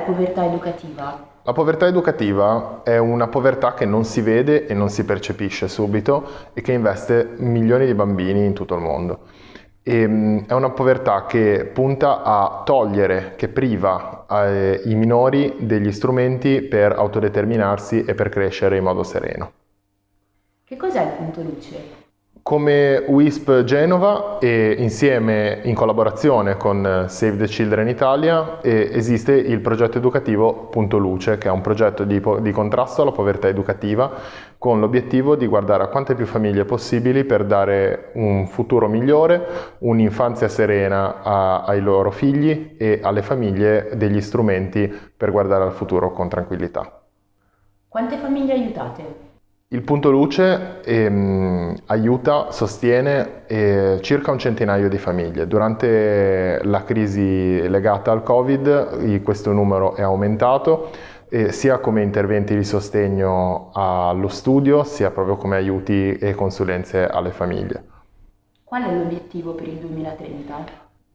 povertà educativa? La povertà educativa è una povertà che non si vede e non si percepisce subito e che investe milioni di bambini in tutto il mondo. E, ehm, è una povertà che punta a togliere, che priva eh, i minori degli strumenti per autodeterminarsi e per crescere in modo sereno. Che cos'è il punto luce? Come WISP Genova e insieme in collaborazione con Save the Children Italia esiste il progetto educativo Punto Luce che è un progetto di, di contrasto alla povertà educativa con l'obiettivo di guardare a quante più famiglie possibili per dare un futuro migliore, un'infanzia serena a, ai loro figli e alle famiglie degli strumenti per guardare al futuro con tranquillità. Quante famiglie aiutate? Il punto luce ehm, aiuta, sostiene eh, circa un centinaio di famiglie. Durante la crisi legata al Covid questo numero è aumentato eh, sia come interventi di sostegno allo studio sia proprio come aiuti e consulenze alle famiglie. Qual è l'obiettivo per il 2030?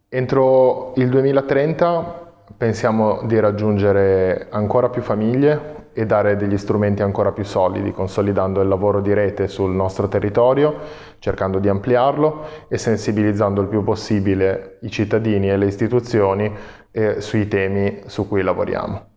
Entro il 2030 pensiamo di raggiungere ancora più famiglie e dare degli strumenti ancora più solidi, consolidando il lavoro di rete sul nostro territorio, cercando di ampliarlo e sensibilizzando il più possibile i cittadini e le istituzioni eh, sui temi su cui lavoriamo.